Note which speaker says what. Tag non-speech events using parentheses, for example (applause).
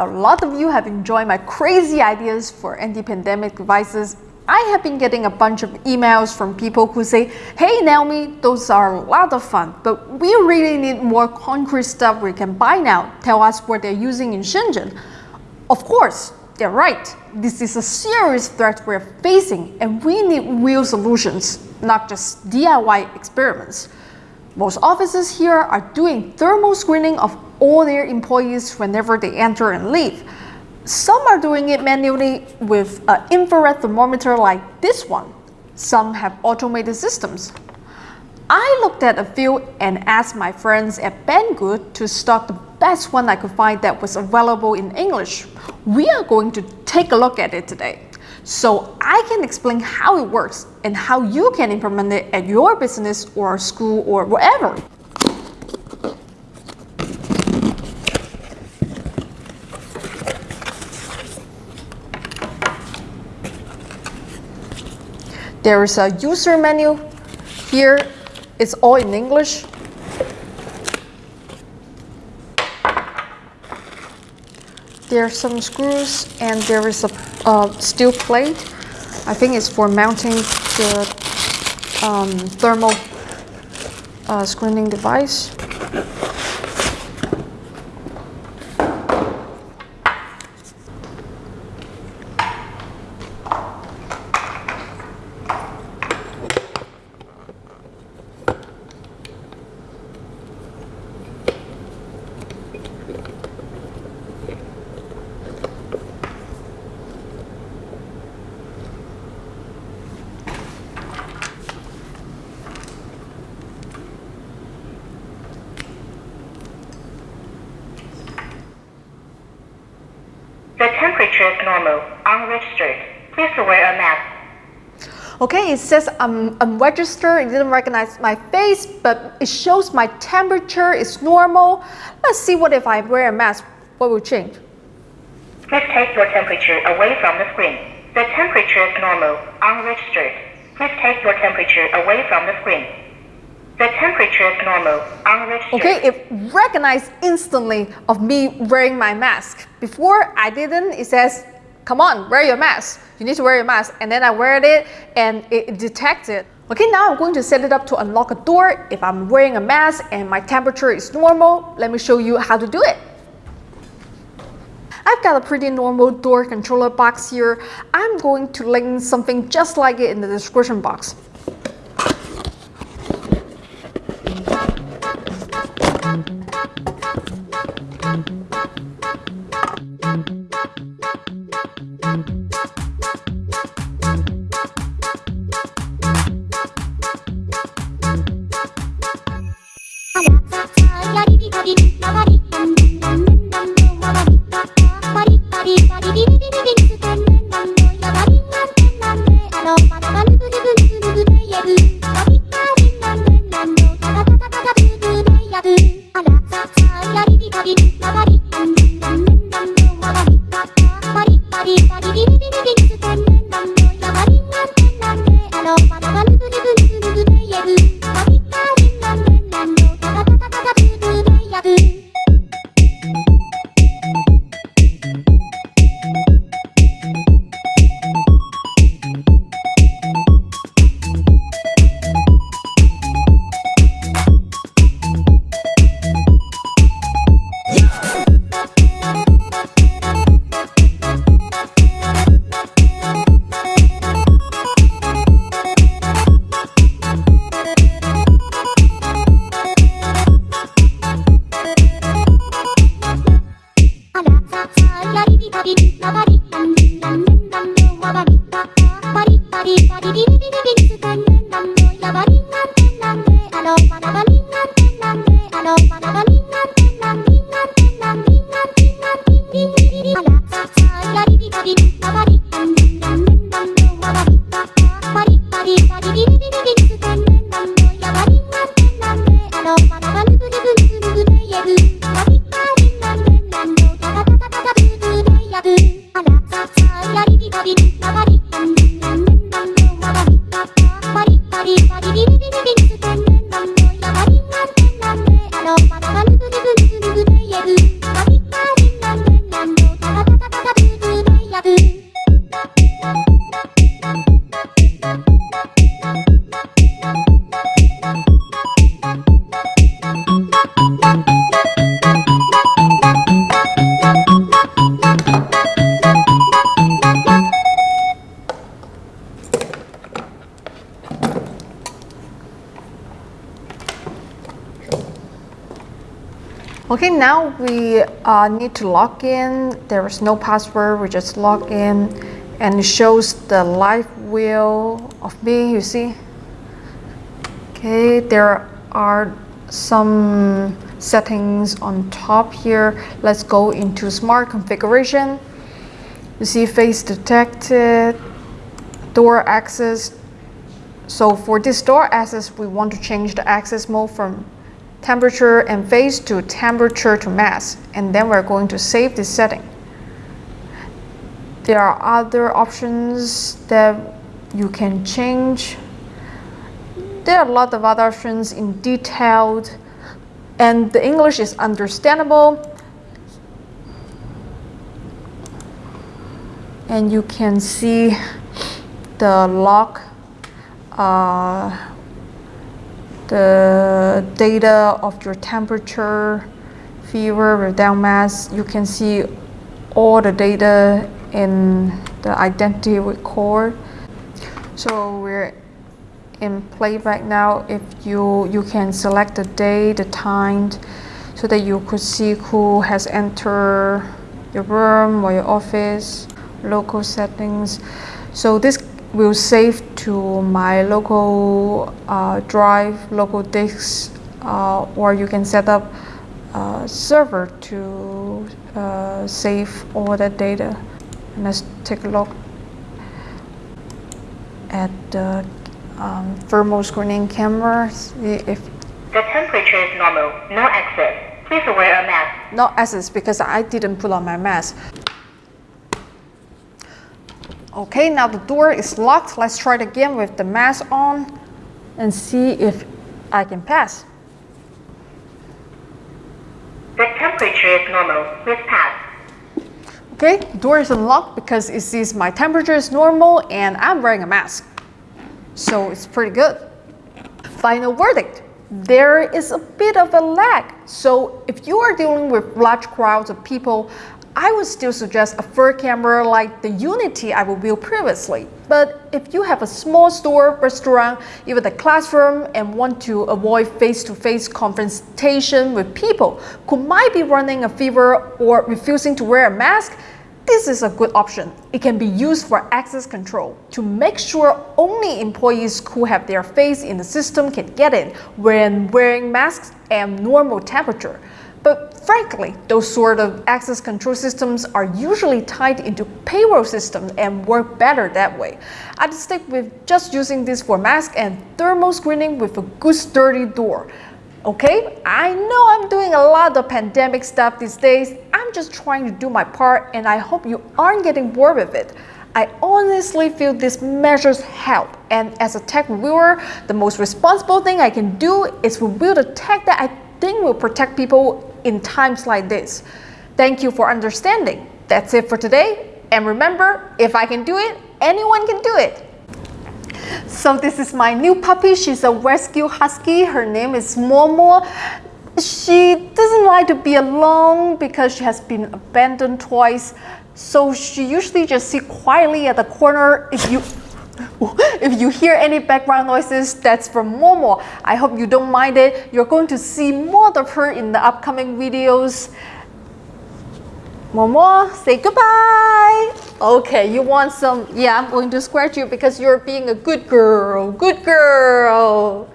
Speaker 1: a lot of you have enjoyed my crazy ideas for anti-pandemic devices, I have been getting a bunch of emails from people who say, hey Naomi, those are a lot of fun, but we really need more concrete stuff we can buy now. Tell us what they're using in Shenzhen. Of course, they're right. This is a serious threat we're facing and we need real solutions, not just DIY experiments. Most offices here are doing thermal screening of all their employees whenever they enter and leave. Some are doing it manually with an infrared thermometer like this one. Some have automated systems. I looked at a few and asked my friends at Banggood to stock the best one I could find that was available in English. We are going to take a look at it today. So I can explain how it works and how you can implement it at your business or school or wherever. There is a user menu. Here it's all in English. There are some screws and there is a, a steel plate. I think it's for mounting the um, thermal uh, screening device.
Speaker 2: Is normal, unregistered. Please wear a mask.
Speaker 1: Okay, it says I'm unregistered, it didn't recognize my face, but it shows my temperature is normal. Let's see what if I wear a mask, what will change?
Speaker 2: Please take your temperature away from the screen. The temperature is normal, unregistered. Please take your temperature away from the screen. The temperature is normal.
Speaker 1: Okay, it recognized instantly of me wearing my mask. Before I didn't, it says, come on, wear your mask. You need to wear your mask. And then I wear it and it detected. Okay, now I'm going to set it up to unlock a door. If I'm wearing a mask and my temperature is normal, let me show you how to do it. I've got a pretty normal door controller box here. I'm going to link something just like it in the description box.
Speaker 3: Bye.
Speaker 1: Okay, now we uh, need to log in. There is no password. We just log in, and it shows the live wheel of me. You see. Okay, there are some settings on top here. Let's go into smart configuration. You see face detected, door access. So for this door access, we want to change the access mode from temperature and phase to temperature to mass. And then we're going to save this setting. There are other options that you can change. There are a lot of other options in detailed and the English is understandable. And you can see the log uh, the data of your temperature, fever, without mass. You can see all the data in the identity record. So we're in playback now. If you you can select the day, the time, so that you could see who has entered your room or your office, local settings. So this will save to my local uh, drive, local disk, uh, or you can set up a server to uh, save all the data. And let's take a look at the um, thermal screening camera. If
Speaker 2: The temperature is normal, no access. Please wear a mask.
Speaker 1: no access because I didn't put on my mask. Okay, now the door is locked. Let's try it again with the mask on and see if I can pass.
Speaker 2: The temperature is normal. Please pass.
Speaker 1: Okay, door is unlocked because it sees my temperature is normal and I'm wearing a mask. So it's pretty good. Final verdict. There is a bit of a lag. So if you are dealing with large crowds of people, I would still suggest a fur camera like the UNI-T I reviewed previously. But if you have a small store, restaurant, even a classroom, and want to avoid face-to-face confrontation with people who might be running a fever or refusing to wear a mask, this is a good option. It can be used for access control to make sure only employees who have their face in the system can get in when wearing masks and normal temperature. But frankly, those sort of access control systems are usually tied into payroll systems and work better that way. I'd stick with just using this for mask and thermal screening with a good sturdy door. Okay, I know I'm doing a lot of pandemic stuff these days. I'm just trying to do my part and I hope you aren't getting bored with it. I honestly feel these measures help. And as a tech reviewer, the most responsible thing I can do is review the tech that I think will protect people in times like this. Thank you for understanding. That's it for today. And remember, if I can do it, anyone can do it. So this is my new puppy. She's a rescue husky. Her name is Momo. She doesn't like to be alone because she has been abandoned twice. So she usually just sit quietly at the corner. If you (laughs) if you hear any background noises, that's from Momo. I hope you don't mind it. You're going to see more of her in the upcoming videos. Momo, say goodbye. Okay, you want some? Yeah, I'm going to scratch you because you're being a good girl. Good girl.